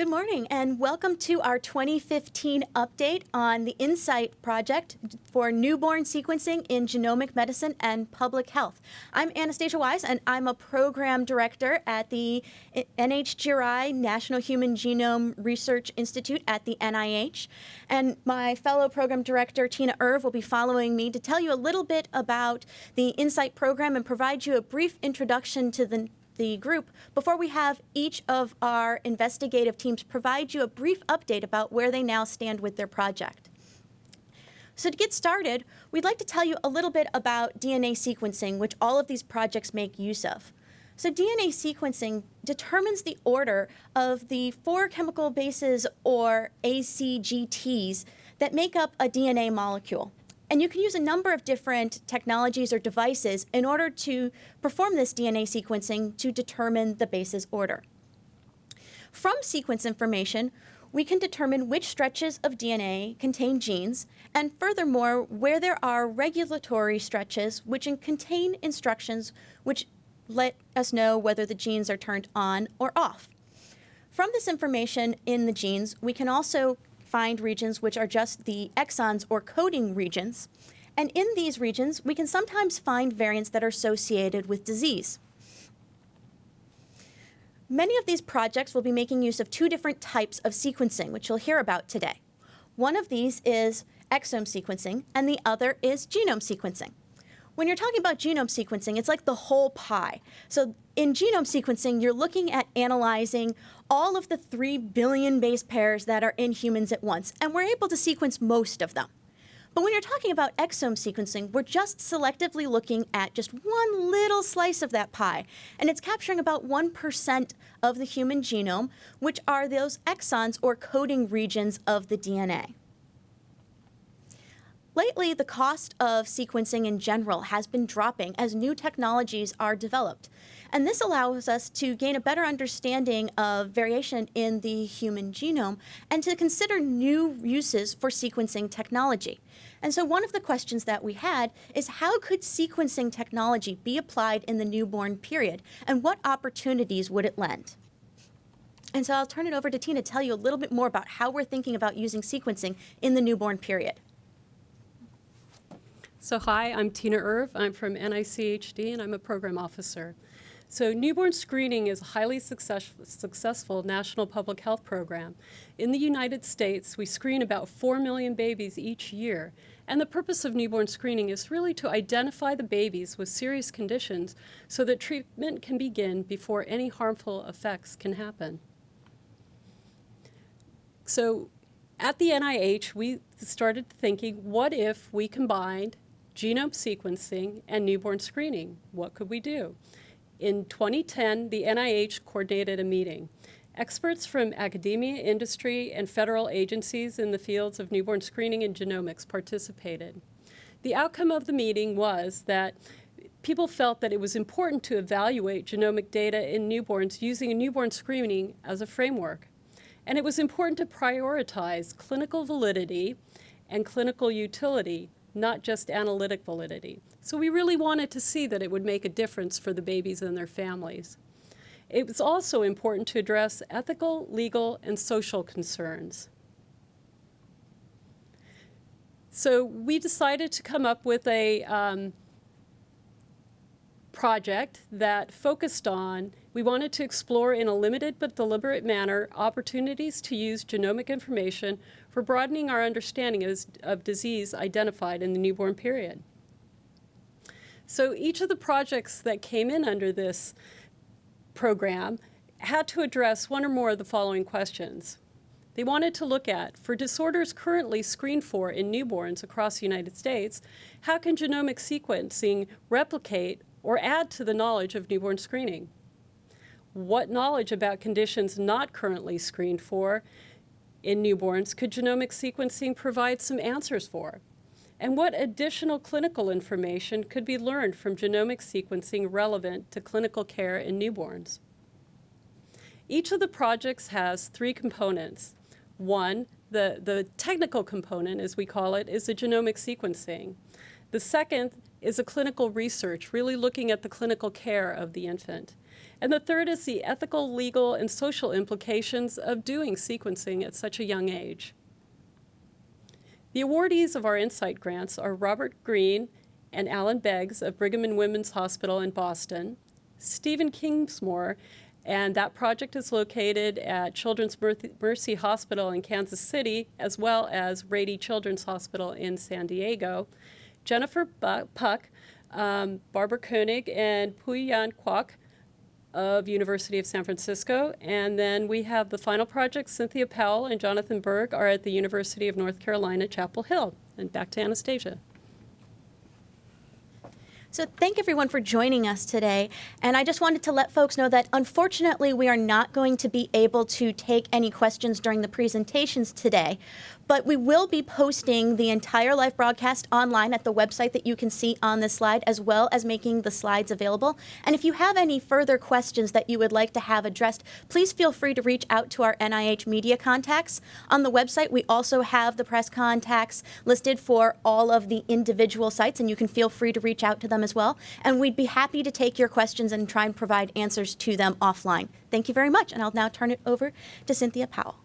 Good morning and welcome to our 2015 update on the InSight project for newborn sequencing in genomic medicine and public health. I'm Anastasia Wise and I'm a program director at the NHGRI National Human Genome Research Institute at the NIH. And my fellow program director Tiina Urv will be following me to tell you a little bit about the InSight program and provide you a brief introduction to the the group before we have each of our investigative teams provide you a brief update about where they now stand with their project. So to get started, we'd like to tell you a little bit about DNA sequencing, which all of these projects make use of. So DNA sequencing determines the order of the four chemical bases, or ACGTs, that make up a DNA molecule. And you can use a number of different technologies or devices in order to perform this DNA sequencing to determine the base's order. From sequence information, we can determine which stretches of DNA contain genes, and furthermore, where there are regulatory stretches which contain instructions which let us know whether the genes are turned on or off. From this information in the genes, we can also find regions which are just the exons or coding regions. And in these regions, we can sometimes find variants that are associated with disease. Many of these projects will be making use of two different types of sequencing, which you'll hear about today. One of these is exome sequencing, and the other is genome sequencing. When you're talking about genome sequencing, it's like the whole pie. So in genome sequencing, you're looking at analyzing all of the 3 billion base pairs that are in humans at once, and we're able to sequence most of them. But when you're talking about exome sequencing, we're just selectively looking at just one little slice of that pie, and it's capturing about 1% of the human genome, which are those exons or coding regions of the DNA. Lately, the cost of sequencing in general has been dropping as new technologies are developed. And this allows us to gain a better understanding of variation in the human genome and to consider new uses for sequencing technology. And so one of the questions that we had is how could sequencing technology be applied in the newborn period and what opportunities would it lend? And so I'll turn it over to Tina to tell you a little bit more about how we're thinking about using sequencing in the newborn period. So hi, I'm Tiina Urv. I'm from NICHD and I'm a program officer. So newborn screening is a highly success successful national public health program. In the United States, we screen about 4 million babies each year. And the purpose of newborn screening is really to identify the babies with serious conditions so that treatment can begin before any harmful effects can happen. So at the NIH, we started thinking, what if we combined genome sequencing, and newborn screening. What could we do? In 2010, the NIH coordinated a meeting. Experts from academia, industry, and federal agencies in the fields of newborn screening and genomics participated. The outcome of the meeting was that people felt that it was important to evaluate genomic data in newborns using a newborn screening as a framework. And it was important to prioritize clinical validity and clinical utility not just analytic validity. So we really wanted to see that it would make a difference for the babies and their families. It was also important to address ethical, legal, and social concerns. So we decided to come up with a um, project that focused on, we wanted to explore in a limited but deliberate manner opportunities to use genomic information for broadening our understanding of, of disease identified in the newborn period. So each of the projects that came in under this program had to address one or more of the following questions. They wanted to look at, for disorders currently screened for in newborns across the United States, how can genomic sequencing replicate or add to the knowledge of newborn screening? What knowledge about conditions not currently screened for in newborns could genomic sequencing provide some answers for? And what additional clinical information could be learned from genomic sequencing relevant to clinical care in newborns? Each of the projects has three components. One, the, the technical component, as we call it, is the genomic sequencing. The second is a clinical research, really looking at the clinical care of the infant. And the third is the ethical, legal, and social implications of doing sequencing at such a young age. The awardees of our Insight grants are Robert Green and Alan Beggs of Brigham and Women's Hospital in Boston, Stephen Kingsmore, and that project is located at Children's Mercy Hospital in Kansas City, as well as Rady Children's Hospital in San Diego, Jennifer Puck, um, Barbara Koenig, and Pui-Yan Kwok of University of San Francisco. And then we have the final project, Cynthia Powell and Jonathan Berg are at the University of North Carolina, Chapel Hill. And back to Anastasia. So thank everyone for joining us today. And I just wanted to let folks know that unfortunately we are not going to be able to take any questions during the presentations today. But we will be posting the entire live broadcast online at the website that you can see on this slide, as well as making the slides available. And if you have any further questions that you would like to have addressed, please feel free to reach out to our NIH media contacts. On the website, we also have the press contacts listed for all of the individual sites, and you can feel free to reach out to them as well. And we'd be happy to take your questions and try and provide answers to them offline. Thank you very much, and I'll now turn it over to Cynthia Powell.